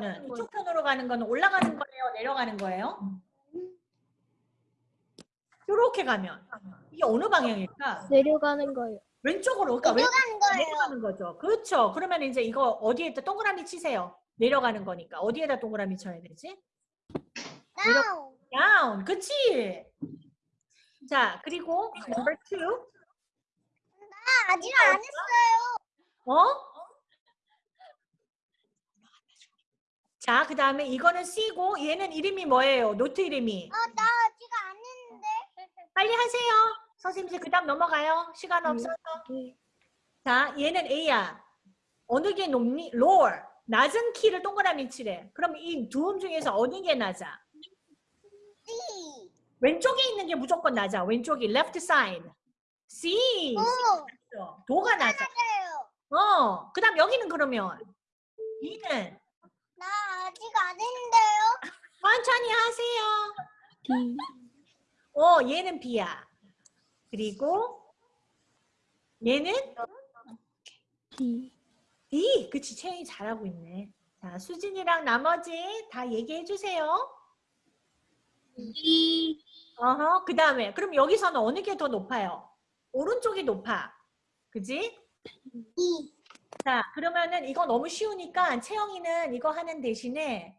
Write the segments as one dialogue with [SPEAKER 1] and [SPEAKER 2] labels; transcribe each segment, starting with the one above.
[SPEAKER 1] 거는 이쪽 편으로 가는 거는 올라가는 거예요, 내려가는 거예요? 이렇게 가면 이게 어느 방향일까?
[SPEAKER 2] 내려가는 거예요.
[SPEAKER 1] 왼쪽으로 그러니까 왼-
[SPEAKER 3] 내려가는 거예요.
[SPEAKER 1] 내려가는 거죠. 그렇죠. 그러면 이제 이거 어디에다 동그라미 치세요. 내려가는 거니까 어디에다 동그라미 쳐야 되지?
[SPEAKER 3] 다운.
[SPEAKER 1] down. 그치? 자, 그리고 number two.
[SPEAKER 3] 아, 아직 안 했어요.
[SPEAKER 1] 어? 자, 그 다음에 이거는 C고 얘는 이름이 뭐예요? 노트 이름이.
[SPEAKER 3] 아, 나 아직 안 했는데.
[SPEAKER 1] 빨리 하세요. 선생님 이제 그 다음 넘어가요. 시간 없어서.
[SPEAKER 2] 네.
[SPEAKER 1] 자, 얘는 A야. 어느 게 높니? lower. 낮은 키를 동그라미 치래. 그럼 이 두음 중에서 어느 게 낮아?
[SPEAKER 3] C.
[SPEAKER 1] 왼쪽에 있는 게 무조건 낮아. 왼쪽이 left side. C.
[SPEAKER 3] 오,
[SPEAKER 1] 도가 낮아.
[SPEAKER 3] 맞아요.
[SPEAKER 1] 어. 그 다음 여기는 그러면 B는
[SPEAKER 3] 나 아직 안 했는데요.
[SPEAKER 1] 천천히 하세요.
[SPEAKER 2] D
[SPEAKER 1] 어, 얘는 B야. 그리고 얘는
[SPEAKER 2] D
[SPEAKER 1] D. 그치, 채영이 잘하고 있네. 자, 수진이랑 나머지 다 얘기해 주세요.
[SPEAKER 2] D
[SPEAKER 1] 어허, 그 다음에 그럼 여기서는 어느 게 더 높아요? 오른쪽이 높아. 그지?
[SPEAKER 3] E.
[SPEAKER 1] 자, 그러면은 이거 너무 쉬우니까 채영이는 이거 하는 대신에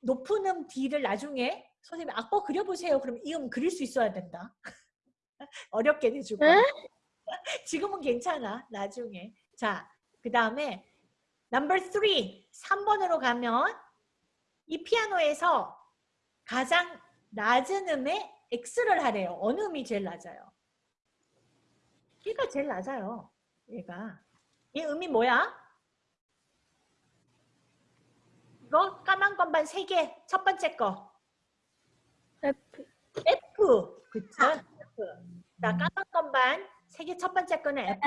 [SPEAKER 1] 높은 음 D를 나중에 선생님 악보 그려보세요. 그럼 이 음 그릴 수 있어야 된다. 어렵게.
[SPEAKER 2] 에?
[SPEAKER 1] 지금은 괜찮아. 나중에. 자, 그 다음에 number 3, 3번으로 가면 이 피아노에서 가장 낮은 음에 X를 하래요. 어느 음이 제일 낮아요? 얘가 제일 낮아요. 얘가. 이 음이 뭐야? 이거 까만 건반 3개. 첫 번째 거.
[SPEAKER 2] F
[SPEAKER 1] F. 그쵸? F. 자, 까만 건반 3개 첫 번째 거는 F.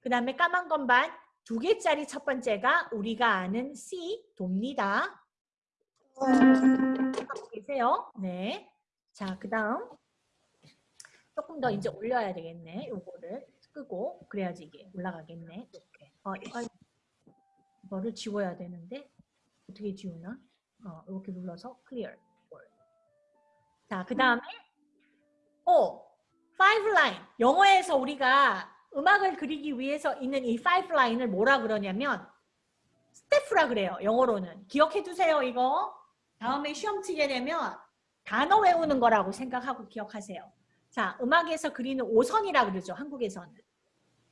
[SPEAKER 1] 그 다음에 까만 건반 두 개짜리 첫 번째가 우리가 아는 C, 돕니다. 계세요. 네. 자, 그 다음. 조금 더 이제 올려야 되겠네. 요거를 끄고. 그래야지 이게 올라가겠네. 이렇게. 어, 아, 이거를 지워야 되는데. 어떻게 지우나? 어, 이렇게 눌러서 clear. 자, 그 다음에 오, five line. 영어에서 우리가 음악을 그리기 위해서 있는 이 five line을 뭐라 그러냐면 스태프라 그래요. 영어로는. 기억해 두세요, 이거. 다음에 시험 치게 되면 단어 외우는 거라고 생각하고 기억하세요. 자, 음악에서 그리는 오선이라 그러죠. 한국에서는.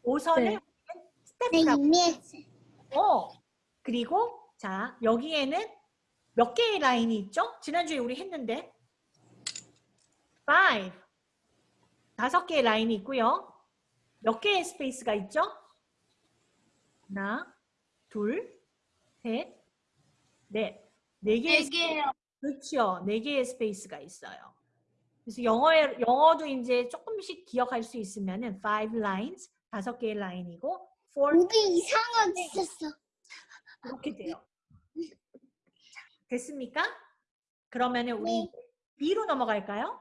[SPEAKER 1] 오선을
[SPEAKER 2] 네.
[SPEAKER 3] 네,
[SPEAKER 1] 스태프라고.
[SPEAKER 3] 이미 했어요.
[SPEAKER 1] 어. 그리고 자, 여기에는 몇 개의 라인이 있죠? 지난주에 우리 했는데. five. 다섯 개의 라인이 있고요. 몇 개의 스페이스가 있죠? 하나, 둘, 셋, 넷. 네 개의
[SPEAKER 2] 개요.
[SPEAKER 1] 그렇죠. 네 개의 스페이스가 있어요. 그래서 영어에 영어도 이제 조금씩 기억할 수 있으면은 five lines 다섯 개의 라인이고 four
[SPEAKER 3] 목이 이상해졌어.
[SPEAKER 1] 이렇게 돼요. 자, 됐습니까? 그러면은 우리 B로 넘어갈까요?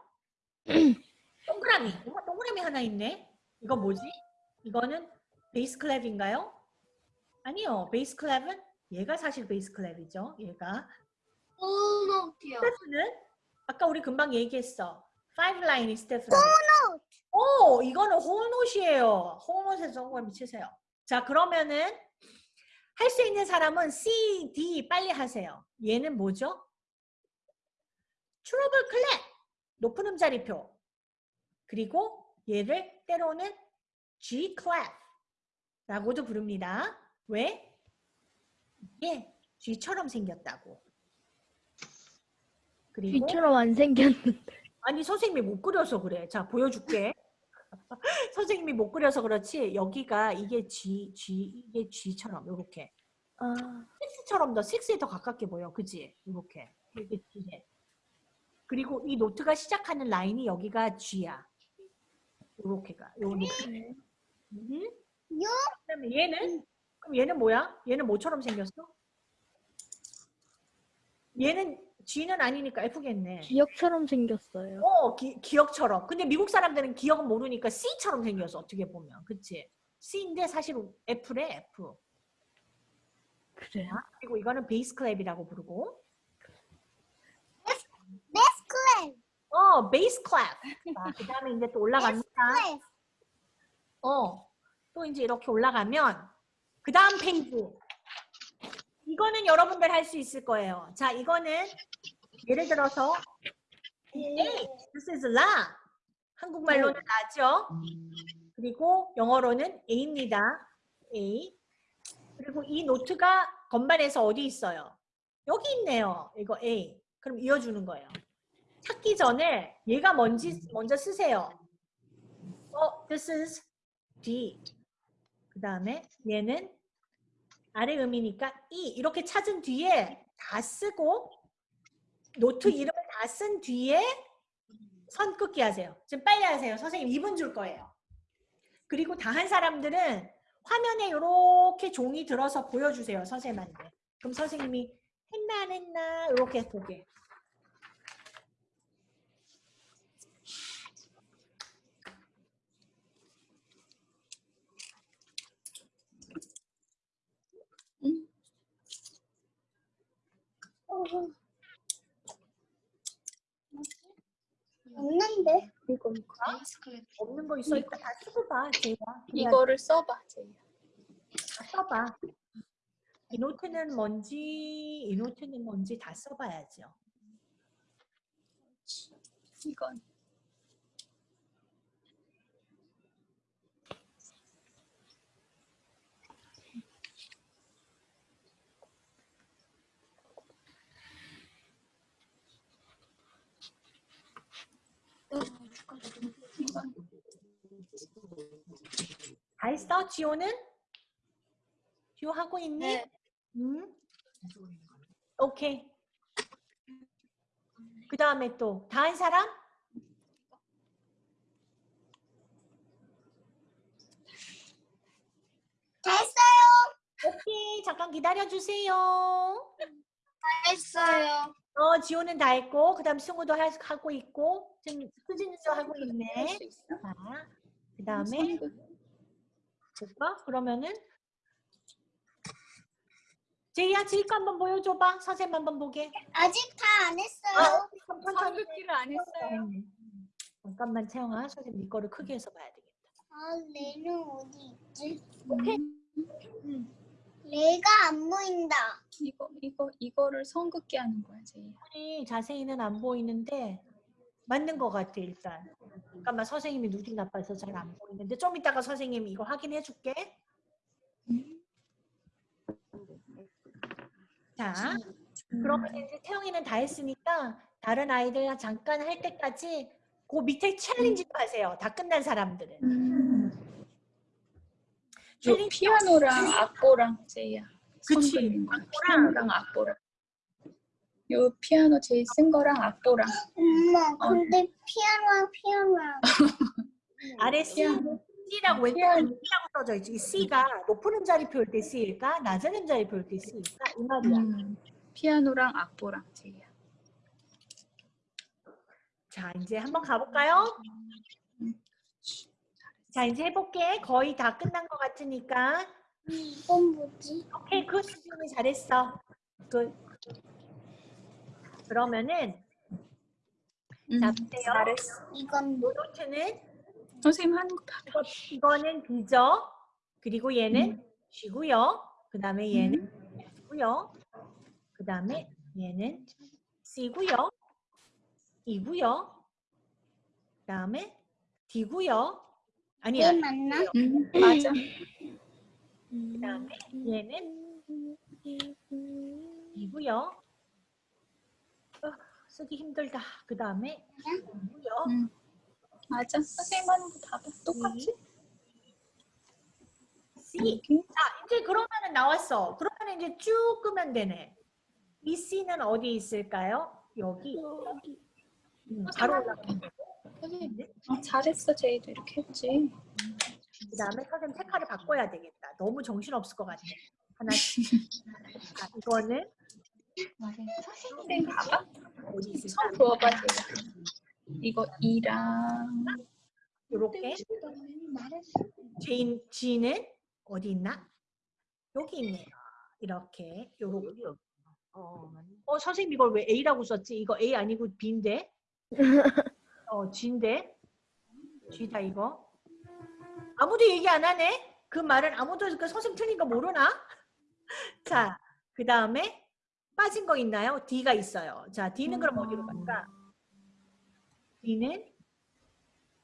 [SPEAKER 1] 동그라미. 엄마 동그라미 하나 있네. 이거 뭐지? 이거는 bass clef인가요? 아니요. bass clef은 얘가 사실 bass clef이죠. 얘가. staff는 아까 우리 금방 얘기했어. five line이 staff라고. 오, 이거는 whole note이에요. whole note에서 동그라미 치세요. 자, 그러면은 할 수 있는 사람은 C, D 빨리 하세요. 얘는 뭐죠? 트러블 클랩. 높은 음자리표. 그리고 얘를 때로는 G clap라고도 부릅니다. 왜? 이게 G처럼 생겼다고. 그리고
[SPEAKER 2] D처럼 안 생겼는데.
[SPEAKER 1] 아니 선생님이 못 그려서 그래. 자 보여줄게. 선생님이 못 그려서 그렇지 여기가 이게 G, G 이게 G처럼 이렇게
[SPEAKER 2] 아,
[SPEAKER 1] 6처럼 더 6에 더 가깝게 보여. 그지? 이렇게 이게 G네. 그리고 이 note가 시작하는 라인이 여기가 G야. 이렇게가 요 노트.
[SPEAKER 2] 네.
[SPEAKER 1] 음. 그다음에 얘는 그럼 얘는 뭐야? 얘는 뭐처럼 생겼어? 얘는 G는 아니니까 F겠네.
[SPEAKER 2] 기역처럼 생겼어요.
[SPEAKER 1] 어, 기, 기역처럼. 근데 미국 사람들은 기역은 모르니까 C처럼 생겼어. 어떻게 보면. 그치? C인데 사실 F래, F.
[SPEAKER 2] 그래요?
[SPEAKER 1] 그리고 이거는 bass clef이라고 부르고
[SPEAKER 3] clef.
[SPEAKER 1] 어 bass clef. 자, 그다음에 이제 또 올라갑니다.
[SPEAKER 3] clef.
[SPEAKER 1] 어, 또 이제 이렇게 올라가면 그 다음 페이지. 이거는 여러분들 할 수 있을 거예요. 자, 이거는 예를 들어서 A, this is la. 한국말로는 라죠. 그리고 영어로는 A입니다. A. 그리고 이 노트가 건반에서 어디 있어요? 여기 있네요. 이거 A. 그럼 이어주는 거예요. 찾기 전에 얘가 뭔지 먼저 쓰세요. 어, this is D. 그 다음에 얘는 아래 음이니까 E. 이렇게 찾은 뒤에 다 쓰고 노트 이름을 다 쓴 뒤에 선 긋기 하세요. 지금 빨리 하세요. 선생님 2분 줄 거예요. 그리고 다 한 사람들은 화면에 이렇게 종이 들어서 보여주세요. 선생님한테. 그럼 선생님이 했나 안 했나 이렇게 보게.
[SPEAKER 3] 없는데?
[SPEAKER 4] 이거 이거.
[SPEAKER 1] 없는 거 있어 있다 다 쓰고 봐. 제가.
[SPEAKER 4] 이거를 써봐, 제이야.
[SPEAKER 1] 다 써봐. 이 노트는 뭔지 이 노트는 뭔지 다 써봐야죠.
[SPEAKER 4] 이건
[SPEAKER 1] 했어? 지호는? 지호 하고 있니?
[SPEAKER 4] 네.
[SPEAKER 1] 응? 오케이. 그 다음에 또다한 사람?
[SPEAKER 3] 됐어요.
[SPEAKER 1] 오케이. 잠깐 기다려 주세요.
[SPEAKER 3] 됐어요.
[SPEAKER 1] 어, 지호는 다 했고, 그 다음 승우도 하- 하고 있고, 지금 수진이도 하고 있네. 자, 그 다음에 볼까? 그러면은 제이야, 제이 거 한번 보여줘봐. 선생님 한번 보게.
[SPEAKER 3] 아직 다 안 했어요.
[SPEAKER 4] 선긋기를 안 했어요.
[SPEAKER 1] 네. 잠깐만 채영아, 선생님 네 거를 크게 해서 봐야 되겠다.
[SPEAKER 3] 아, 레는 어디 있지?
[SPEAKER 1] 오케이.
[SPEAKER 3] 레가 안 보인다.
[SPEAKER 4] 이거 이거 이거를 선긋기 하는 거야.
[SPEAKER 1] 아니, 자세히는 안 보이는데 맞는 것 같아 일단. 잠깐만 선생님이 눈이 나빠서 잘 안 보이는데 좀 이따가 선생님이 이거 확인해 줄게. 자, 그러면 이제 태영이는 다 했으니까 다른 아이들 잠깐 할 때까지 그 밑에 챌린지도 하세요. 다 끝난 사람들은.
[SPEAKER 4] 피아노랑 악보랑 제이야.
[SPEAKER 1] 그치.
[SPEAKER 4] 피아노랑 악보랑. 요 피아노 제이 쓴 거랑 악보랑.
[SPEAKER 3] 엄마,
[SPEAKER 4] 어.
[SPEAKER 3] 근데 피아노, 피아노.
[SPEAKER 1] 아래 C, C라고 왼쪽에 C라고 써져 있지. 이 C가 높은 음자리 표일 때 C일까? 낮은 음자리 표일 때 C일까? 이 말이야.
[SPEAKER 4] 음. 피아노랑 악보랑 제이야.
[SPEAKER 1] 자, 이제 한번 가볼까요? 자, 이제 해볼게. 거의 다 끝난 것 같으니까.
[SPEAKER 3] 이건 뭐지?
[SPEAKER 1] 오케이, 그 수준이 잘했어. 그 그러면은
[SPEAKER 4] 음,
[SPEAKER 1] 자, 보세요.
[SPEAKER 4] 잘했어.
[SPEAKER 3] 이건
[SPEAKER 1] 이
[SPEAKER 3] 뭐?
[SPEAKER 1] 노트는
[SPEAKER 4] 선생님 봐.
[SPEAKER 1] 이거, 이거는 B죠. 그리고 얘는 G고요. 그 다음에 얘는 F고요. 그 다음에 얘는 C고요. E고요. 그 다음에 D고요. 아니야.
[SPEAKER 3] 얘 맞나?
[SPEAKER 4] 음, 맞아.
[SPEAKER 1] 그 다음에 얘는 E고요. 어, 쓰기 힘들다. 그 다음에 E고요.
[SPEAKER 4] 음, 맞아. 선생님 하는 거다 봐. 똑같이.
[SPEAKER 1] C. 자, 이제 그러면은 나왔어. 그러면 이제 쭉 끄면 되네. 이 C는 어디 있을까요? 여기. 음, 바로 올라가는 거고.
[SPEAKER 4] 선생님, 어, 잘했어. 제이도 이렇게 했지.
[SPEAKER 1] 그 다음에 선생님 색깔을 바꿔야 되겠다. 너무 정신없을 것 같아. 하나씩. 자, 이거는
[SPEAKER 4] 선생님 봐봐. 손 부어봐. 제이야. 이거 이랑
[SPEAKER 1] 이렇게. G, G는 어디 있나? 여기 있네요. 이렇게 요렇게.
[SPEAKER 5] 어.
[SPEAKER 1] 어 선생님 이걸 왜 A라고 썼지? 이거 A 아니고 B인데? 어 G인데? G다 이거. 아무도 얘기 안 하네? 그 말은 아무도 그 선생님 틀린 거 모르나? 자, 그 다음에 빠진 거 있나요? D가 있어요. 자, D는 그럼 어디로 갈까? D는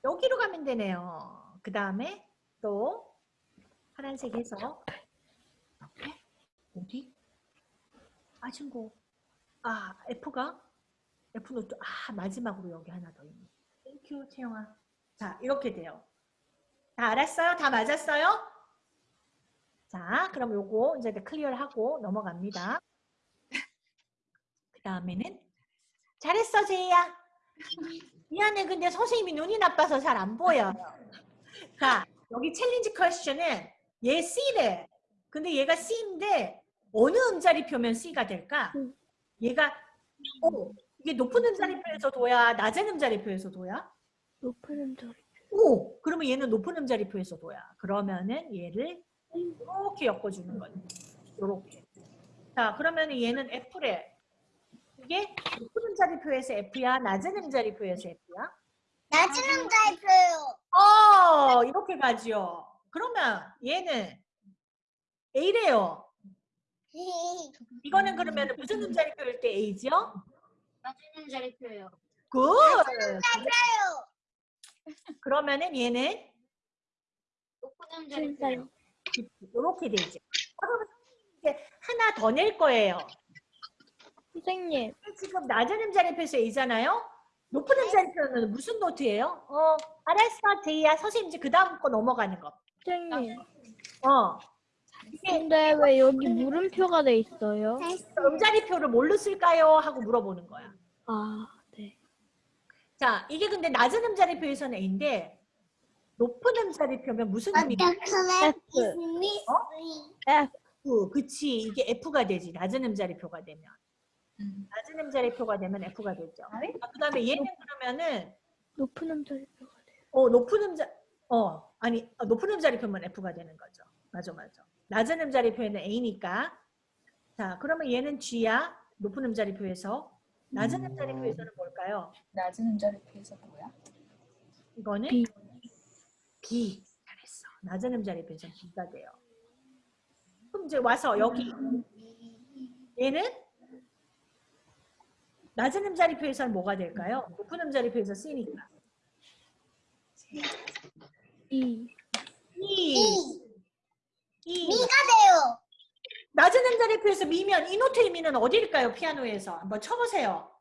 [SPEAKER 1] 여기로 가면 되네요. 그 다음에 또 파란색 해서 어디? 빠진 거. 아, F가? F는 또, 아, 마지막으로 여기 하나 더 있네. Thank you, 채영아. 자, 이렇게 돼요. 다 알았어요? 다 맞았어요? 자, 그럼 요거 이제 clear를 하고 넘어갑니다. 그 다음에는 잘했어, 제이야. 미안해, 근데 선생님이 눈이 나빠서 잘 안 보여. 자, 여기 challenge question은 얘 C래. 근데 얘가 C인데 어느 음자리 표면 C가 될까?
[SPEAKER 2] 음.
[SPEAKER 1] 얘가 어, 이게 높은 음자리표에서 도야, 낮은 음자리표에서 도야?
[SPEAKER 2] 높은 음절.
[SPEAKER 1] 오, 그러면 얘는 높은 음자리표에서 도야. 그러면은 얘를 이렇게 엮어주는 거지. 이렇게. 자, 그러면 얘는 F래. 이게 높은 음자리표에서 F야, 낮은 음자리표에서 F야?
[SPEAKER 3] 낮은 음자리표요.
[SPEAKER 1] 어, 이렇게 가지요. 그러면 얘는 A래요. 이거는 그러면 무슨 음자리표일 때 A지 요?
[SPEAKER 5] 낮은 자리표예요.
[SPEAKER 1] Good.
[SPEAKER 3] 맞아요.
[SPEAKER 1] 그러면은 얘는
[SPEAKER 5] 높은. 자리표예요.
[SPEAKER 1] 이렇게 되죠. 그러면 이제 하나 더 낼 거예요.
[SPEAKER 2] 선생님,
[SPEAKER 1] 지금 낮은 음자리표에서 A잖아요. 높은 음자리표는 무슨 note예요? 어, 알았어, 제이야. 선생님 이제 그 다음 거 넘어가는 거.
[SPEAKER 2] 선생님.
[SPEAKER 1] 어,
[SPEAKER 2] 근데 왜 여기 물음표가 돼 있어요?
[SPEAKER 1] 음자리표를 뭘로 쓸까요? 하고 물어보는 거야.
[SPEAKER 2] 아, 네.
[SPEAKER 1] 자, 이게 근데 낮은 음자리표에서는 A인데 높은 음자리표면 무슨 의미?
[SPEAKER 2] F. F.
[SPEAKER 1] F, 그치. 이게 F가 되지. 낮은 음자리표가 되면.
[SPEAKER 4] 음.
[SPEAKER 1] 낮은 음자리표가 되면 F가 되죠. 그 다음에 얘는 그러면은
[SPEAKER 2] 높은 음절표가 돼요.
[SPEAKER 1] 어, 높은 음자, 어, 아니, 어, 높은 음자리표면 F가 되는 거죠. 맞아, 맞아. 낮은 음자리 표에는 A니까. 자, 그러면 얘는 G야. 높은 음자리 표에서. 낮은 음자리 표에서는 뭘까요?
[SPEAKER 4] 낮은 음자리 표에서 뭐야?
[SPEAKER 1] 이거는
[SPEAKER 2] B.
[SPEAKER 1] B. 잘했어. 낮은 음자리 표에서 B가 돼요. 그럼 이제 와서 여기 얘는 낮은 음자리표에서는 뭐가 될까요? 높은 음자리표에서 C니까.
[SPEAKER 2] E.
[SPEAKER 1] E. E.
[SPEAKER 3] 미가 돼요.
[SPEAKER 1] 낮은 음자리표에서 미면 이 노트의 미는 어디일까요? 피아노에서 한번 쳐보세요.